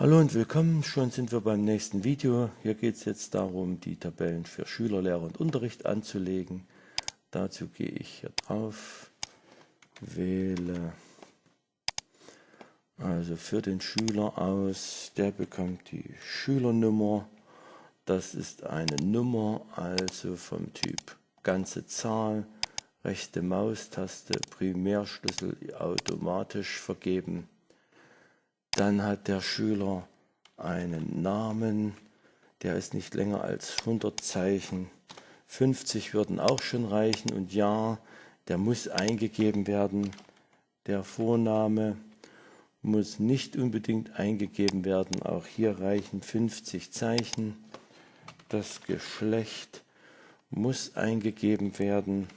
Hallo und willkommen, schon sind wir beim nächsten Video. Hier geht es jetzt darum, die Tabellen für Schüler, Lehrer und Unterricht anzulegen. Dazu gehe ich hier drauf, wähle also für den Schüler aus, der bekommt die Schülernummer. Das ist eine Nummer, also vom Typ ganze Zahl, rechte Maustaste, Primärschlüssel automatisch vergeben. Dann hat der Schüler einen Namen, der ist nicht länger als 100 Zeichen. 50 würden auch schon reichen und ja, der muss eingegeben werden. Der Vorname muss nicht unbedingt eingegeben werden, auch hier reichen 50 Zeichen. Das Geschlecht muss eingegeben werden.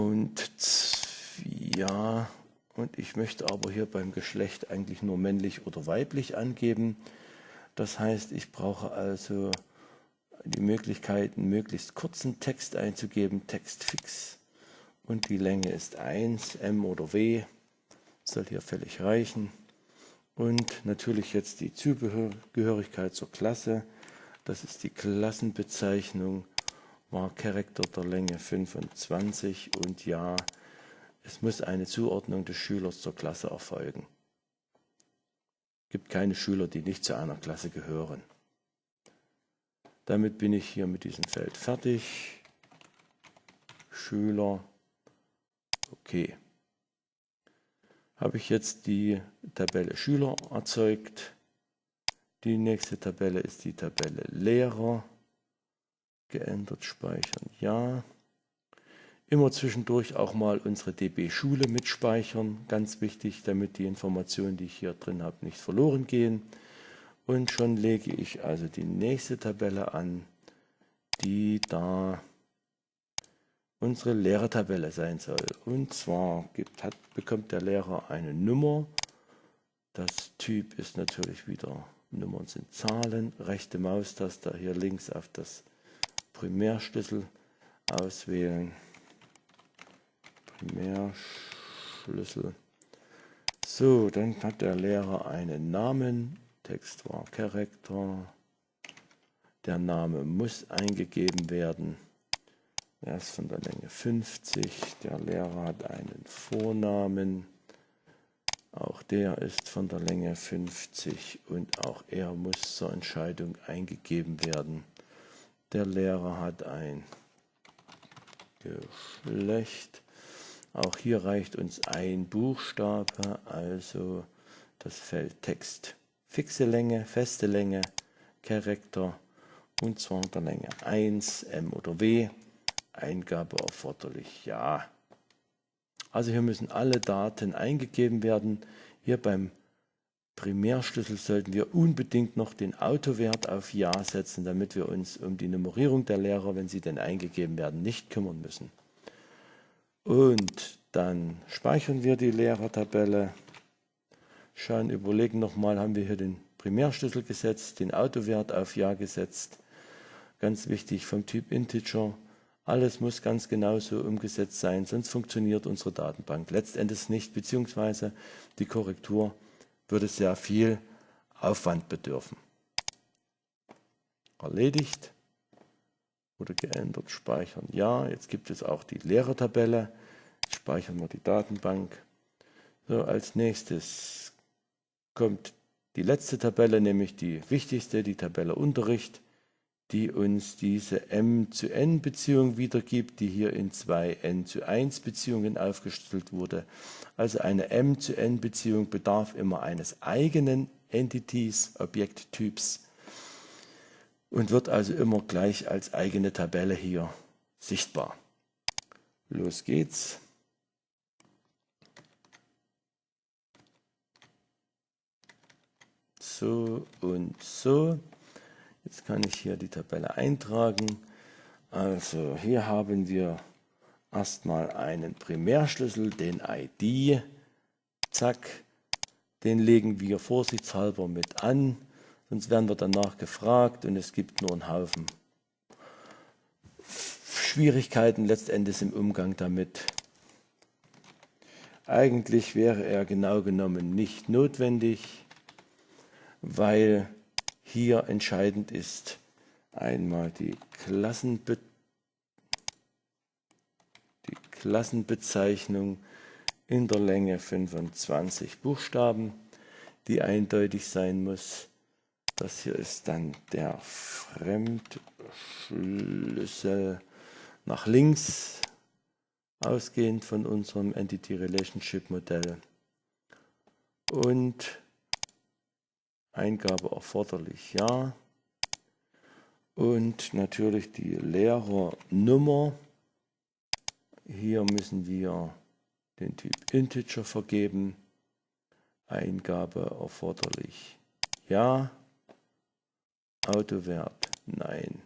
Und ja, und ich möchte aber hier beim Geschlecht eigentlich nur männlich oder weiblich angeben. Das heißt, ich brauche also die Möglichkeit, einen möglichst kurzen Text einzugeben, Text fix. Und die Länge ist 1, M oder W, soll hier völlig reichen. Und natürlich jetzt die Zugehörigkeit zur Klasse. Das ist die Klassenbezeichnung war Charakter der Länge 25 und ja, es muss eine Zuordnung des Schülers zur Klasse erfolgen. Es gibt keine Schüler, die nicht zu einer Klasse gehören. Damit bin ich hier mit diesem Feld fertig. Schüler. Okay. Habe ich jetzt die Tabelle Schüler erzeugt. Die nächste Tabelle ist die Tabelle Lehrer geändert speichern, ja. Immer zwischendurch auch mal unsere DB Schule mitspeichern, ganz wichtig, damit die Informationen, die ich hier drin habe, nicht verloren gehen. Und schon lege ich also die nächste Tabelle an, die da unsere Lehrertabelle sein soll. Und zwar gibt, hat, bekommt der Lehrer eine Nummer. Das Typ ist natürlich wieder, Nummern sind Zahlen, rechte Maustaste hier links auf das Primärschlüssel auswählen. Primärschlüssel. So, dann hat der Lehrer einen Namen. Text war Character. Der Name muss eingegeben werden. Er ist von der Länge 50. Der Lehrer hat einen Vornamen. Auch der ist von der Länge 50 und auch er muss zur Entscheidung eingegeben werden. Der Lehrer hat ein Geschlecht. Auch hier reicht uns ein Buchstabe, also das Feld Text. Fixe Länge, feste Länge, Charakter und zwar der Länge 1, M oder W. Eingabe erforderlich, ja. Also hier müssen alle Daten eingegeben werden. Hier beim Primärschlüssel sollten wir unbedingt noch den Autowert auf Ja setzen, damit wir uns um die Nummerierung der Lehrer, wenn sie denn eingegeben werden, nicht kümmern müssen. Und dann speichern wir die Lehrertabelle, schauen, überlegen nochmal, haben wir hier den Primärschlüssel gesetzt, den Autowert auf Ja gesetzt. Ganz wichtig vom Typ Integer. Alles muss ganz genauso umgesetzt sein, sonst funktioniert unsere Datenbank letztendlich nicht, beziehungsweise die Korrektur würde sehr viel Aufwand bedürfen. Erledigt oder geändert, speichern. Ja, jetzt gibt es auch die Lehrertabelle. Speichern wir die Datenbank. So, als nächstes kommt die letzte Tabelle, nämlich die wichtigste, die Tabelle Unterricht die uns diese m zu n Beziehung wiedergibt, die hier in zwei n zu 1 Beziehungen aufgestellt wurde. Also eine m zu n Beziehung bedarf immer eines eigenen Entities, Objekttyps und wird also immer gleich als eigene Tabelle hier sichtbar. Los geht's. So und so. Jetzt kann ich hier die Tabelle eintragen. Also hier haben wir erstmal einen Primärschlüssel, den ID. Zack, den legen wir vorsichtshalber mit an, sonst werden wir danach gefragt und es gibt nur einen Haufen Schwierigkeiten letztendlich im Umgang damit. Eigentlich wäre er genau genommen nicht notwendig, weil hier entscheidend ist einmal die, Klassenbe die Klassenbezeichnung in der Länge 25 Buchstaben, die eindeutig sein muss. Das hier ist dann der Fremdschlüssel nach links, ausgehend von unserem Entity Relationship Modell. Und Eingabe erforderlich, ja. Und natürlich die Lehrernummer. Hier müssen wir den Typ Integer vergeben. Eingabe erforderlich, ja. Autowert, nein.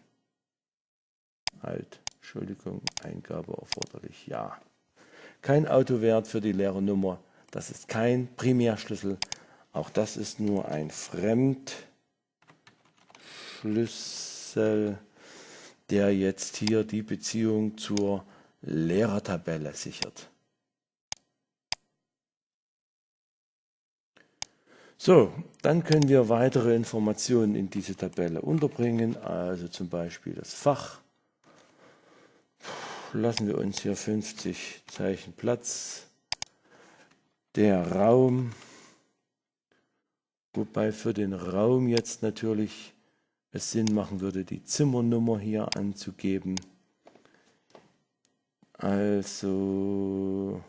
Halt, Entschuldigung, Eingabe erforderlich, ja. Kein Autowert für die Lehrernummer, das ist kein Primärschlüssel, auch das ist nur ein Fremdschlüssel, der jetzt hier die Beziehung zur Lehrertabelle sichert. So, dann können wir weitere Informationen in diese Tabelle unterbringen, also zum Beispiel das Fach. Lassen wir uns hier 50 Zeichen Platz. Der Raum, Wobei für den Raum jetzt natürlich es Sinn machen würde, die Zimmernummer hier anzugeben. Also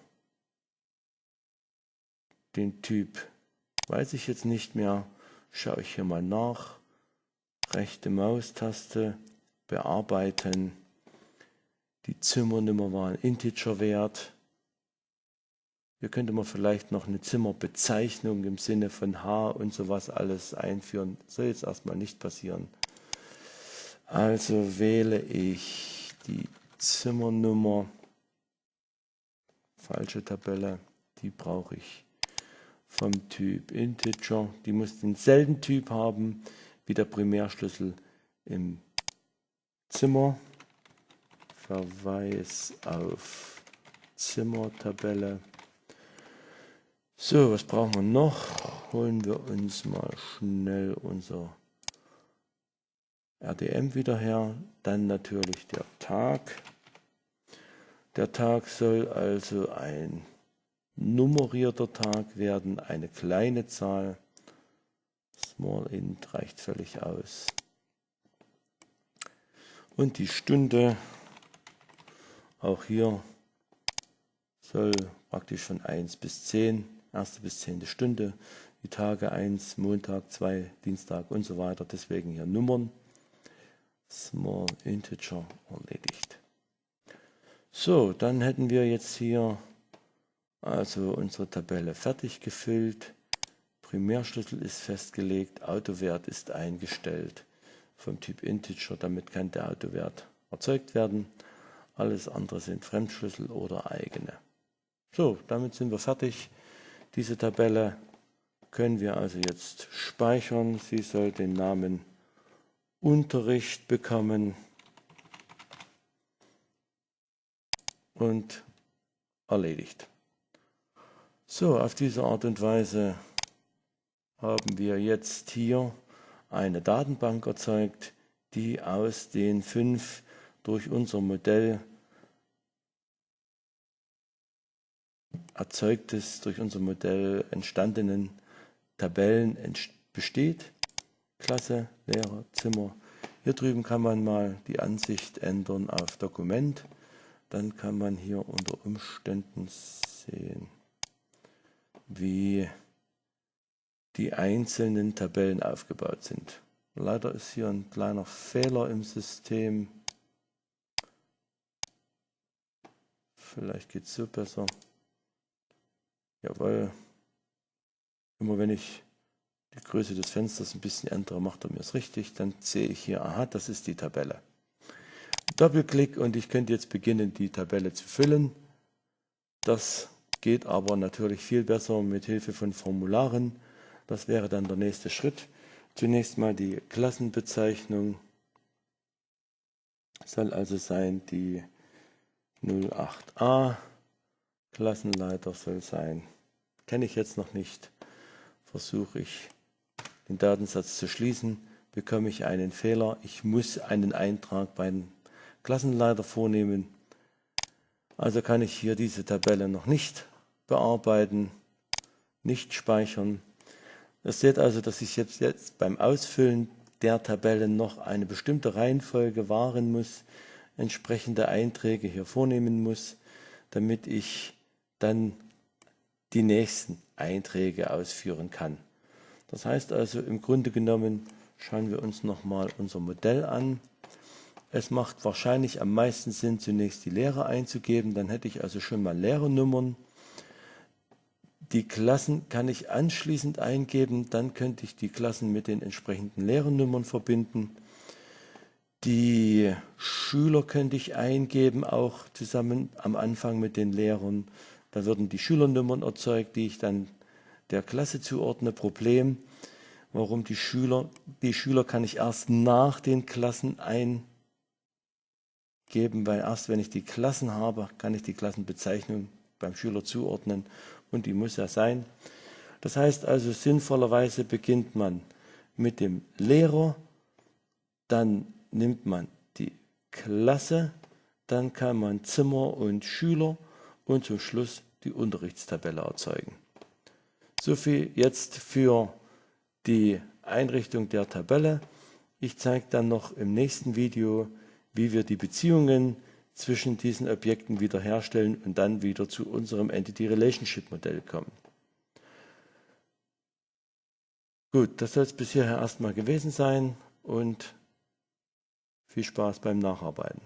den Typ weiß ich jetzt nicht mehr. Schaue ich hier mal nach. Rechte Maustaste, bearbeiten. Die Zimmernummer war ein Integerwert. Hier könnte man vielleicht noch eine Zimmerbezeichnung im Sinne von H und sowas alles einführen. Soll jetzt erstmal nicht passieren. Also wähle ich die Zimmernummer. Falsche Tabelle, die brauche ich vom Typ Integer. Die muss denselben Typ haben wie der Primärschlüssel im Zimmer. Verweis auf Zimmertabelle. So, was brauchen wir noch? Holen wir uns mal schnell unser RDM wieder her. Dann natürlich der Tag. Der Tag soll also ein nummerierter Tag werden, eine kleine Zahl. Small int reicht völlig aus. Und die Stunde, auch hier soll praktisch von 1 bis 10 erste bis zehnte Stunde, die Tage 1, Montag 2, Dienstag und so weiter. Deswegen hier Nummern. Small Integer erledigt. So, dann hätten wir jetzt hier also unsere Tabelle fertig gefüllt. Primärschlüssel ist festgelegt, Autowert ist eingestellt vom Typ Integer, damit kann der Autowert erzeugt werden. Alles andere sind Fremdschlüssel oder eigene. So, damit sind wir fertig. Diese Tabelle können wir also jetzt speichern. Sie soll den Namen Unterricht bekommen und erledigt. So, auf diese Art und Weise haben wir jetzt hier eine Datenbank erzeugt, die aus den fünf durch unser Modell erzeugtes, durch unser Modell entstandenen Tabellen besteht. Klasse, Lehrer, Zimmer. Hier drüben kann man mal die Ansicht ändern auf Dokument. Dann kann man hier unter Umständen sehen, wie die einzelnen Tabellen aufgebaut sind. Leider ist hier ein kleiner Fehler im System. Vielleicht geht es so besser. Jawohl. Immer wenn ich die Größe des Fensters ein bisschen ändere, macht er mir es richtig. Dann sehe ich hier, aha, das ist die Tabelle. Doppelklick und ich könnte jetzt beginnen, die Tabelle zu füllen. Das geht aber natürlich viel besser mit Hilfe von Formularen. Das wäre dann der nächste Schritt. Zunächst mal die Klassenbezeichnung soll also sein die 08a. Klassenleiter soll sein. Kenne ich jetzt noch nicht. Versuche ich den Datensatz zu schließen, bekomme ich einen Fehler. Ich muss einen Eintrag beim Klassenleiter vornehmen. Also kann ich hier diese Tabelle noch nicht bearbeiten, nicht speichern. Ihr seht also, dass ich jetzt, jetzt beim Ausfüllen der Tabellen noch eine bestimmte Reihenfolge wahren muss, entsprechende Einträge hier vornehmen muss, damit ich dann die nächsten Einträge ausführen kann. Das heißt also, im Grunde genommen schauen wir uns nochmal unser Modell an. Es macht wahrscheinlich am meisten Sinn, zunächst die Lehre einzugeben. Dann hätte ich also schon mal Lehrernummern. Die Klassen kann ich anschließend eingeben. Dann könnte ich die Klassen mit den entsprechenden Lehrernummern verbinden. Die Schüler könnte ich eingeben, auch zusammen am Anfang mit den Lehrern. Da würden die Schülernummern erzeugt, die ich dann der Klasse zuordne. Problem, warum die Schüler, die Schüler kann ich erst nach den Klassen eingeben geben, weil erst wenn ich die Klassen habe, kann ich die Klassenbezeichnung beim Schüler zuordnen und die muss ja sein. Das heißt also, sinnvollerweise beginnt man mit dem Lehrer, dann nimmt man die Klasse, dann kann man Zimmer und Schüler und zum Schluss die Unterrichtstabelle erzeugen. So viel jetzt für die Einrichtung der Tabelle. Ich zeige dann noch im nächsten Video, wie wir die Beziehungen zwischen diesen Objekten wiederherstellen und dann wieder zu unserem Entity Relationship Modell kommen. Gut, das soll es bis hierher erstmal gewesen sein und viel Spaß beim Nacharbeiten.